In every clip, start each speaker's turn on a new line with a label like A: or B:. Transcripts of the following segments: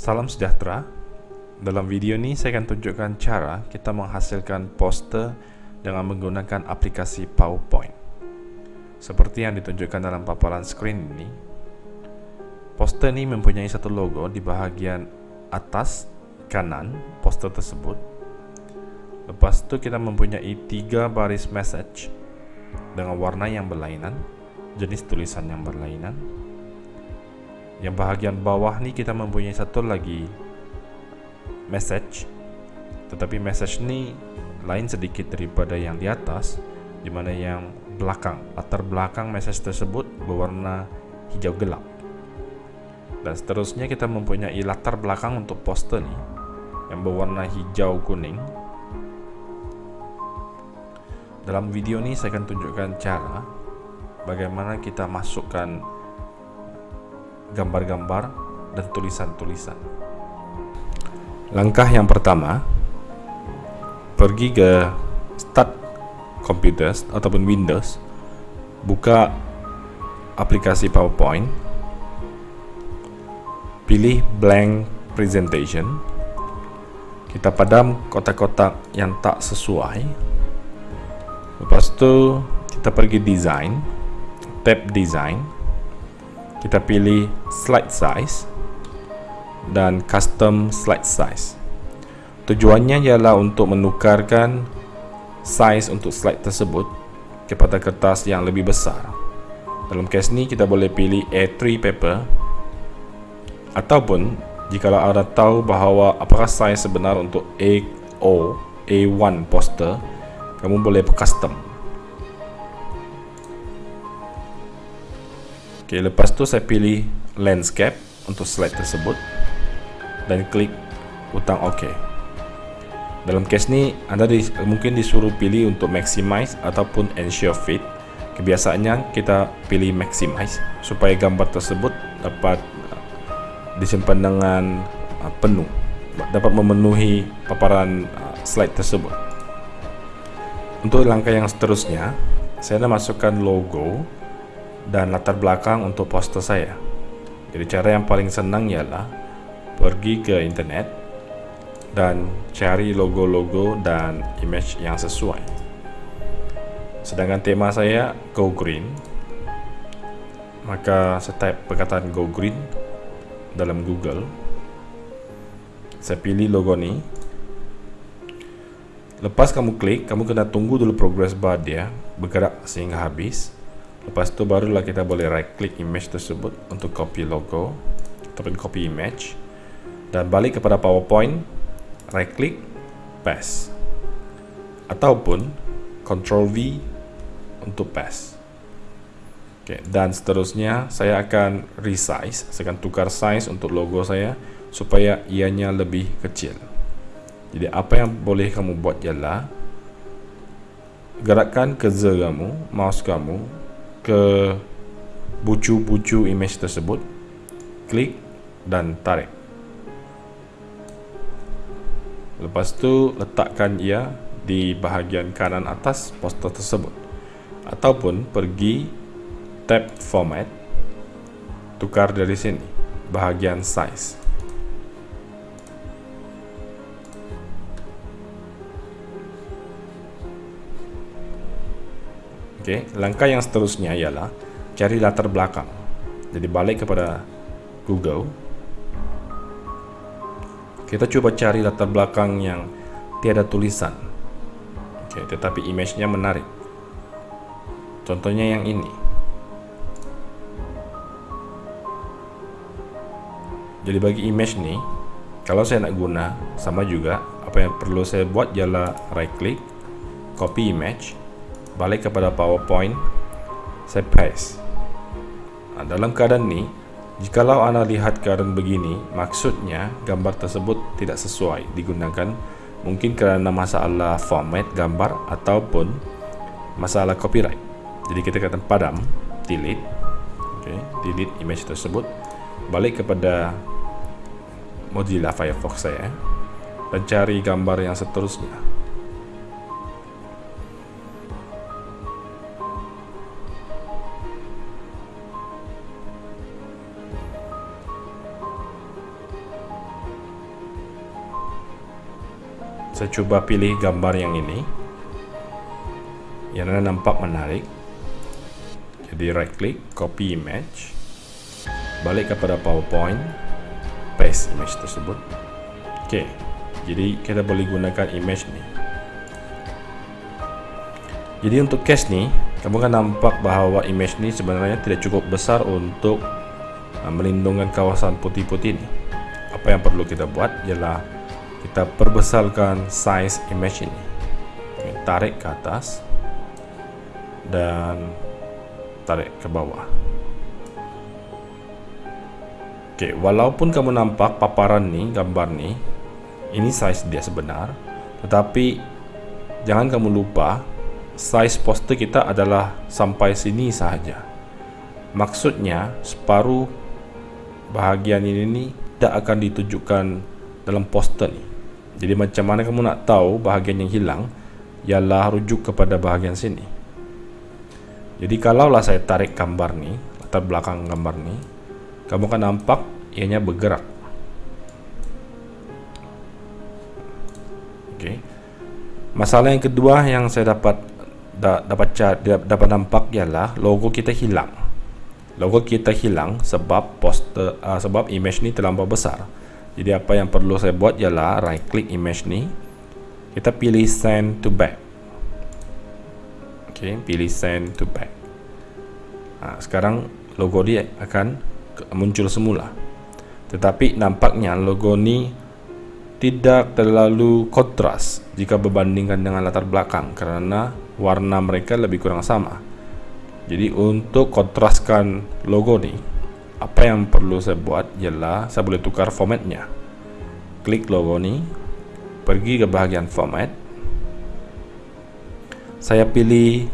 A: Salam sejahtera. Dalam video ini saya akan tunjukkan cara kita menghasilkan poster dengan menggunakan aplikasi PowerPoint. Seperti yang ditunjukkan dalam paparan screen ini. Poster ini mempunyai satu logo di bahagian atas kanan poster tersebut. Lepas itu kita mempunyai tiga baris message dengan warna yang berlainan, jenis tulisan yang berlainan, yang bahagian bawah ni kita mempunyai satu lagi message. Tetapi message ni lain sedikit daripada yang di atas di mana yang belakang. Latar belakang message tersebut berwarna hijau gelap. Dan seterusnya kita mempunyai latar belakang untuk poster ni yang berwarna hijau kuning. Dalam video ni saya akan tunjukkan cara bagaimana kita masukkan gambar-gambar dan tulisan-tulisan. Langkah yang pertama, pergi ke Start Computers ataupun Windows, buka aplikasi PowerPoint, pilih Blank Presentation, kita padam kotak-kotak yang tak sesuai, lepas itu kita pergi Design, tab Design, kita pilih slide size dan custom slide size. Tujuannya ialah untuk menukarkan size untuk slide tersebut kepada kertas yang lebih besar. Dalam kes ni kita boleh pilih A3 paper ataupun jika anda tahu bahawa apakah size sebenar untuk A0 A1 poster kamu boleh custom Oke, lepas tu saya pilih landscape untuk slide tersebut dan klik butang OK. Dalam case ni, anda di, mungkin disuruh pilih untuk maximize ataupun ensure fit. Kebiasaannya kita pilih maximize supaya gambar tersebut dapat uh, disimpan dengan uh, penuh, dapat memenuhi paparan uh, slide tersebut. Untuk langkah yang seterusnya, saya masukkan logo dan latar belakang untuk poster saya. Jadi cara yang paling senang ialah pergi ke internet dan cari logo-logo dan image yang sesuai. Sedangkan tema saya Go Green, maka saya type perkataan Go Green dalam Google. Saya pilih logo ni. Lepas kamu klik, kamu kena tunggu dulu progress bar dia bergerak sehingga habis. Lepas tu barulah kita boleh right click image tersebut untuk copy logo ataupun copy image dan balik kepada PowerPoint, right click, paste. Ataupun control V untuk paste. Okay, dan seterusnya saya akan resize, saya akan tukar size untuk logo saya supaya ianya lebih kecil. Jadi apa yang boleh kamu buat ialah gerakkan cursor kamu, mouse kamu ke bucu-bucu image tersebut klik dan tarik. Lepas tu letakkan ia di bahagian kanan atas poster tersebut. Ataupun pergi tab format tukar dari sini bahagian size Okey, langkah yang seterusnya ialah cari latar belakang. Jadi balik kepada Google. Kita cuba cari latar belakang yang tiada tulisan. Okey, tetapi image-nya menarik. Contohnya yang ini. Jadi bagi image ni, kalau saya nak guna sama juga, apa yang perlu saya buat ialah right click, copy image, balik kepada PowerPoint saya paste nah, dalam keadaan ini jikalau anda lihat keadaan begini maksudnya gambar tersebut tidak sesuai digunakan. Mungkin kerana masalah format gambar ataupun masalah copyright. Jadi kita kata padam delete. Okay, delete image tersebut. Balik kepada Mozilla Firefox saya dan cari gambar yang seterusnya saya coba pilih gambar yang ini. Yang nampak menarik. Jadi right click copy image. Balik kepada powerpoint paste image tersebut. Oke jadi kita boleh gunakan image ni. Jadi untuk case ni kamu kan nampak bahawa image ni sebenarnya tidak cukup besar untuk uh, melindungi kawasan putih-putih ni. Apa yang perlu kita buat ialah kita perbesarkan size image ini. Tarik ke atas dan tarik ke bawah. Ok walaupun kamu nampak paparan ni gambar ni ini size dia sebenar tetapi jangan kamu lupa size poster kita adalah sampai sini sahaja maksudnya separuh bahagian ini ni tidak akan ditunjukkan dalam poster ni jadi macam mana kamu nak tahu bahagian yang hilang ialah rujuk kepada bahagian sini. Jadi kalaulah saya tarik gambar ni latar belakang gambar ni kamu akan nampak ianya bergerak. Oke. Masalah yang kedua yang saya dapat da, dapat dapat nampak ialah logo kita hilang. Logo kita hilang sebab poster uh, sebab image ni terlampau besar jadi apa yang perlu saya buat ialah right click image ni kita pilih send to back. Ok pilih send to back. Nah, sekarang logo dia akan muncul semula. Tetapi nampaknya logo ni tidak terlalu kontras jika berbandingkan dengan latar belakang karena warna mereka lebih kurang sama. Jadi untuk kontraskan logo ni apa yang perlu saya buat ialah saya boleh tukar formatnya. Klik logo ni pergi ke bahagian format. Saya pilih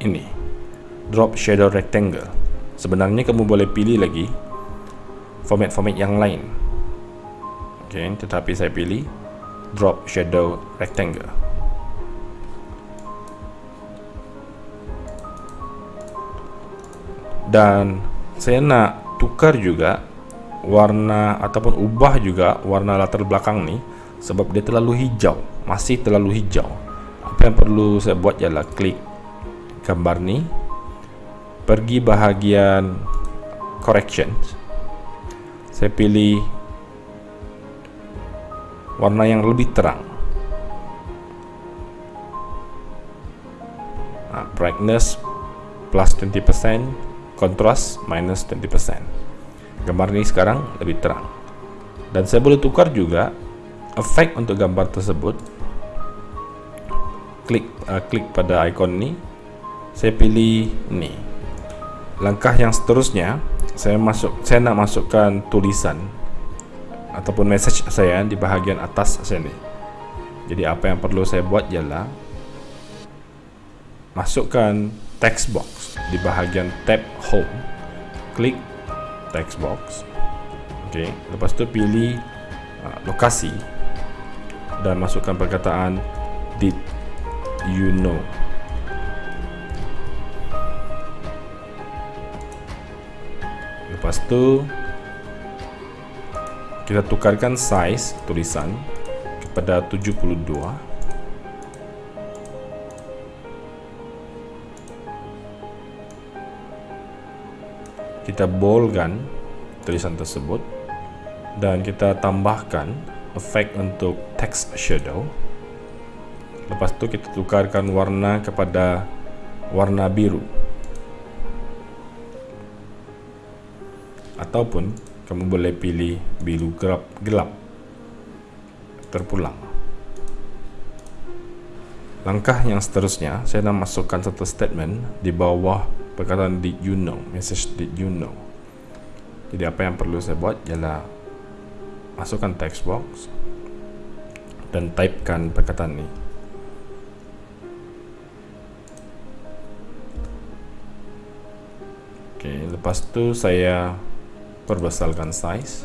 A: ini drop shadow rectangle. Sebenarnya kamu boleh pilih lagi format-format yang lain. Okay, tetapi saya pilih drop shadow rectangle dan saya nak tukar juga warna ataupun ubah juga warna latar belakang ni sebab dia terlalu hijau masih terlalu hijau. Apa yang perlu saya buat ialah klik gambar ni pergi bahagian correction saya pilih warna yang lebih terang. Nah, brightness plus 20% kontras minus 20% gambar ini sekarang lebih terang. Dan saya boleh tukar juga efek untuk gambar tersebut. Klik uh, klik pada ikon ini. Saya pilih ini. Langkah yang seterusnya saya masuk saya nak masukkan tulisan ataupun message saya di bahagian atas sini jadi apa yang perlu saya buat ialah masukkan text box di bahagian tab home klik text box ok? Lepas tu pilih uh, lokasi dan masukkan perkataan did you know? Lepas tu kita tukarkan size tulisan kepada 72 kita boldkan tulisan tersebut dan kita tambahkan efek untuk text shadow. Lepas tu kita tukarkan warna kepada warna biru. Ataupun kamu boleh pilih biru gelap, gelap. Terpulang. Langkah yang seterusnya saya nak masukkan satu statement di bawah perkataan did you know message did you know. Jadi apa yang perlu saya buat ialah masukkan text box dan typekan perkataan ini ok lepas tu saya perbesarkan size.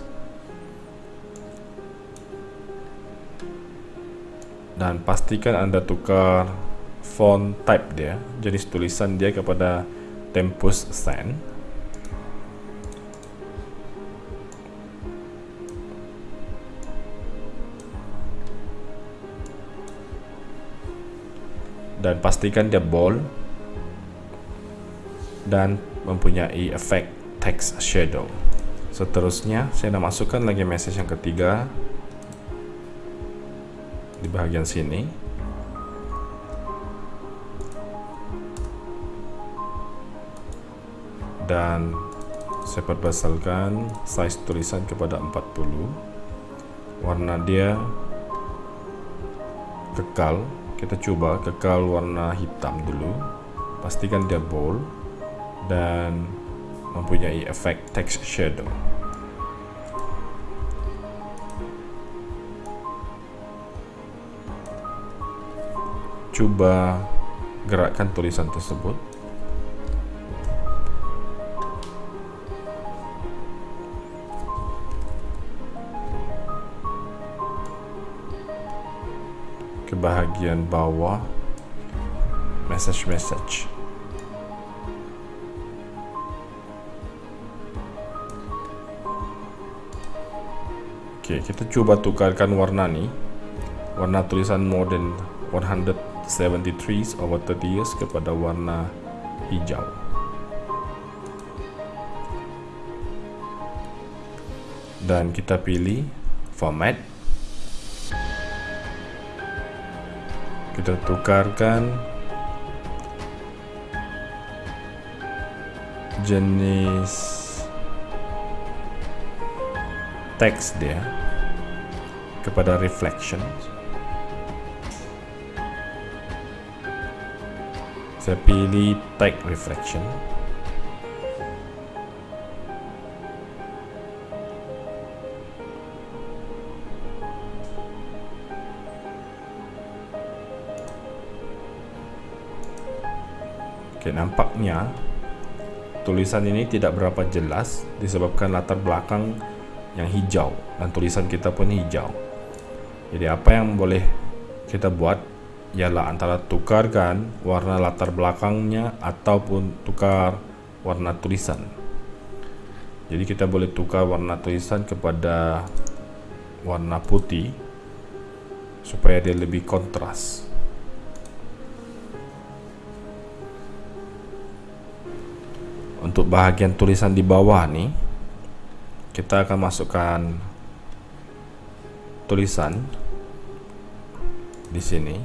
A: Dan pastikan anda tukar font type dia jenis tulisan dia kepada tempus sen. Dan pastikan dia bold dan mempunyai efek text shadow. Seterusnya saya akan masukkan lagi message yang ketiga di bagian sini. Dan saya perbesarkan size tulisan kepada 40 warna dia kekal. Kita coba kekal warna hitam dulu. Pastikan dia bold dan mempunyai efek text shadow. Coba gerakkan tulisan tersebut bahagian bawah message-message. Oke, kita coba tukarkan warna nih. Warna tulisan modern 173 over 30 years kepada warna hijau. Dan kita pilih format kita tukarkan jenis teks dia kepada reflection. Saya pilih tag reflection Oke, nampaknya tulisan ini tidak berapa jelas disebabkan latar belakang yang hijau dan tulisan kita pun hijau. Jadi apa yang boleh kita buat ialah antara tukarkan warna latar belakangnya ataupun tukar warna tulisan. Jadi kita boleh tukar warna tulisan kepada warna putih supaya dia lebih kontras. Untuk bahagian tulisan di bawah nih kita akan masukkan tulisan di sini.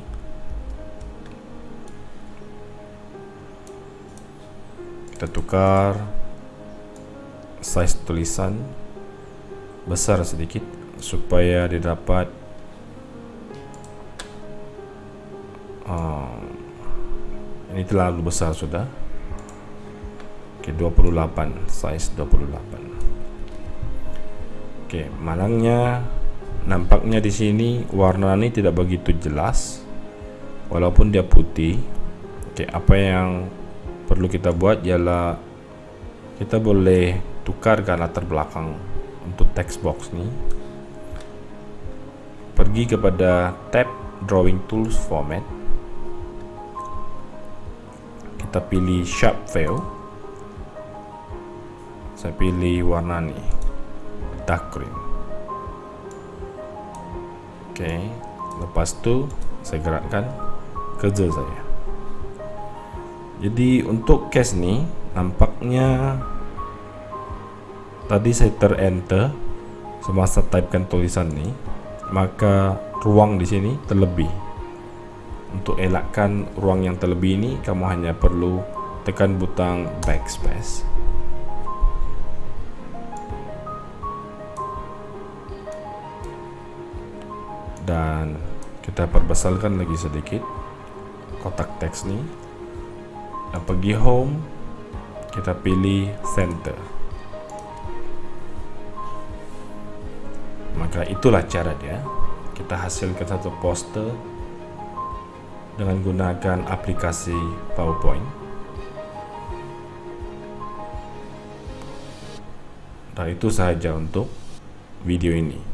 A: Kita tukar size tulisan besar sedikit supaya didapat uh, ini terlalu besar sudah Oke, 28 size 28. Oke, malangnya nampaknya di sini warna ini tidak begitu jelas walaupun dia putih. Oke, apa yang perlu kita buat ialah kita boleh tukarkan latar belakang untuk text box ini. Pergi kepada tab drawing tools format. Kita pilih sharp fill saya pilih warna nih dark green oke lepas itu saya gerakkan kerja saya. Jadi untuk case nih nampaknya tadi saya ter enter semasa typekan tulisan nih maka ruang di sini terlebih. Untuk elakkan ruang yang terlebih ini kamu hanya perlu tekan butang backspace dan kita perbesarkan lagi sedikit kotak teks ini dan pergi home kita pilih center. Maka itulah cara dia. Kita hasilkan satu poster dengan gunakan aplikasi PowerPoint. Dan itu sahaja untuk video ini